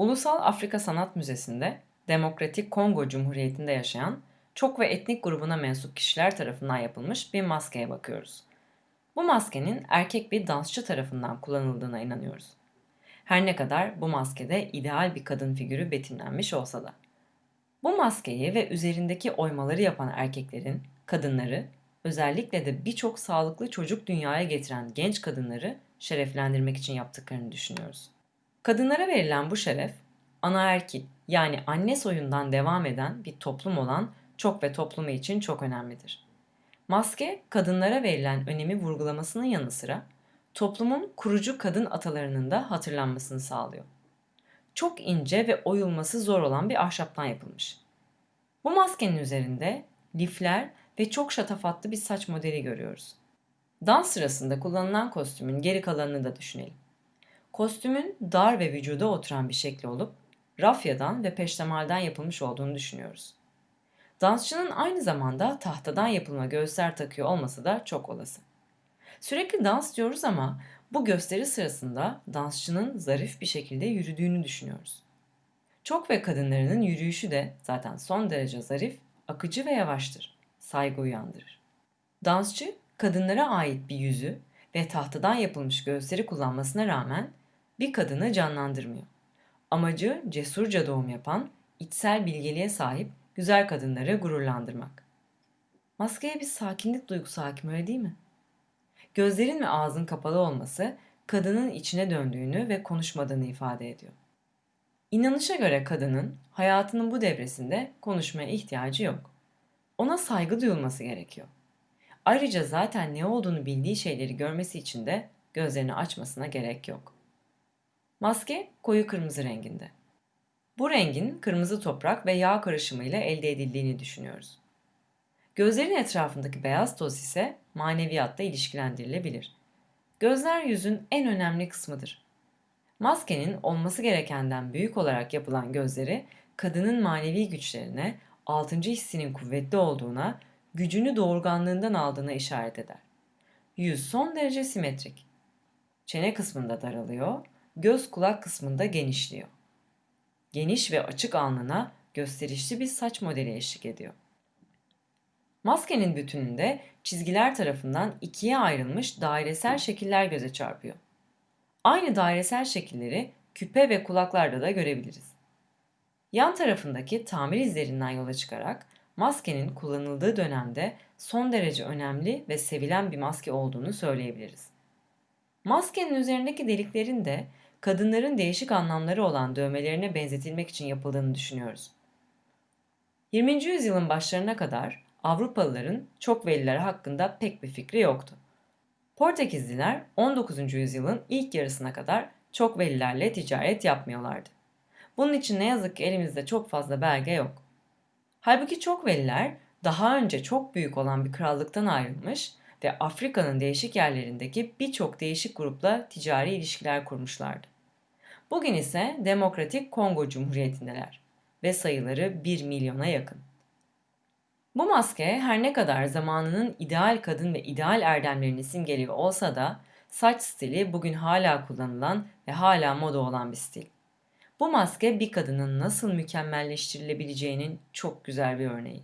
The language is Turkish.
Ulusal Afrika Sanat Müzesi'nde Demokratik Kongo Cumhuriyeti'nde yaşayan çok ve etnik grubuna mensup kişiler tarafından yapılmış bir maskeye bakıyoruz. Bu maskenin erkek bir dansçı tarafından kullanıldığına inanıyoruz. Her ne kadar bu maskede ideal bir kadın figürü betimlenmiş olsa da. Bu maskeyi ve üzerindeki oymaları yapan erkeklerin, kadınları, özellikle de birçok sağlıklı çocuk dünyaya getiren genç kadınları şereflendirmek için yaptıklarını düşünüyoruz. Kadınlara verilen bu şeref, anaerkil yani anne soyundan devam eden bir toplum olan çok ve toplumu için çok önemlidir. Maske, kadınlara verilen önemi vurgulamasının yanı sıra toplumun kurucu kadın atalarının da hatırlanmasını sağlıyor. Çok ince ve oyulması zor olan bir ahşaptan yapılmış. Bu maskenin üzerinde lifler ve çok şatafatlı bir saç modeli görüyoruz. Dans sırasında kullanılan kostümün geri kalanını da düşünelim. Kostümün dar ve vücuda oturan bir şekli olup rafyadan ve peştemalden yapılmış olduğunu düşünüyoruz. Dansçının aynı zamanda tahtadan yapılma göğüsler takıyor olması da çok olası. Sürekli dans diyoruz ama bu gösteri sırasında dansçının zarif bir şekilde yürüdüğünü düşünüyoruz. Çok ve kadınlarının yürüyüşü de zaten son derece zarif, akıcı ve yavaştır. Saygı uyandırır. Dansçı kadınlara ait bir yüzü ve tahtadan yapılmış göğüsleri kullanmasına rağmen bir kadını canlandırmıyor. Amacı cesurca doğum yapan, içsel bilgeliğe sahip güzel kadınları gururlandırmak. Maskeye bir sakinlik duygusu hakim öyle değil mi? Gözlerin ve ağzın kapalı olması kadının içine döndüğünü ve konuşmadığını ifade ediyor. İnanışa göre kadının hayatının bu devresinde konuşmaya ihtiyacı yok. Ona saygı duyulması gerekiyor. Ayrıca zaten ne olduğunu bildiği şeyleri görmesi için de gözlerini açmasına gerek yok. Maske koyu kırmızı renginde. Bu rengin kırmızı toprak ve yağ karışımıyla elde edildiğini düşünüyoruz. Gözlerin etrafındaki beyaz toz ise maneviyatla ilişkilendirilebilir. Gözler yüzün en önemli kısmıdır. Maskenin olması gerekenden büyük olarak yapılan gözleri kadının manevi güçlerine, altıncı hissinin kuvvetli olduğuna, gücünü doğurganlığından aldığına işaret eder. Yüz son derece simetrik. Çene kısmında daralıyor, göz kulak kısmında genişliyor. Geniş ve açık alnına gösterişli bir saç modeli eşlik ediyor. Maskenin bütününde çizgiler tarafından ikiye ayrılmış dairesel şekiller göze çarpıyor. Aynı dairesel şekilleri küpe ve kulaklarda da görebiliriz. Yan tarafındaki tamir izlerinden yola çıkarak maskenin kullanıldığı dönemde son derece önemli ve sevilen bir maske olduğunu söyleyebiliriz. Maskenin üzerindeki deliklerin de kadınların değişik anlamları olan dövmelerine benzetilmek için yapıldığını düşünüyoruz. 20. yüzyılın başlarına kadar Avrupalıların çok velileri hakkında pek bir fikri yoktu. Portekizliler 19. yüzyılın ilk yarısına kadar çok velilerle ticaret yapmıyorlardı. Bunun için ne yazık ki elimizde çok fazla belge yok. Halbuki çok veliler daha önce çok büyük olan bir krallıktan ayrılmış ve Afrika'nın değişik yerlerindeki birçok değişik grupla ticari ilişkiler kurmuşlardı. Bugün ise Demokratik Kongo Cumhuriyeti'ndeler ve sayıları 1 milyona yakın. Bu maske her ne kadar zamanının ideal kadın ve ideal erdemlerini simgeliyor olsa da saç stili bugün hala kullanılan ve hala moda olan bir stil. Bu maske bir kadının nasıl mükemmelleştirilebileceğinin çok güzel bir örneği.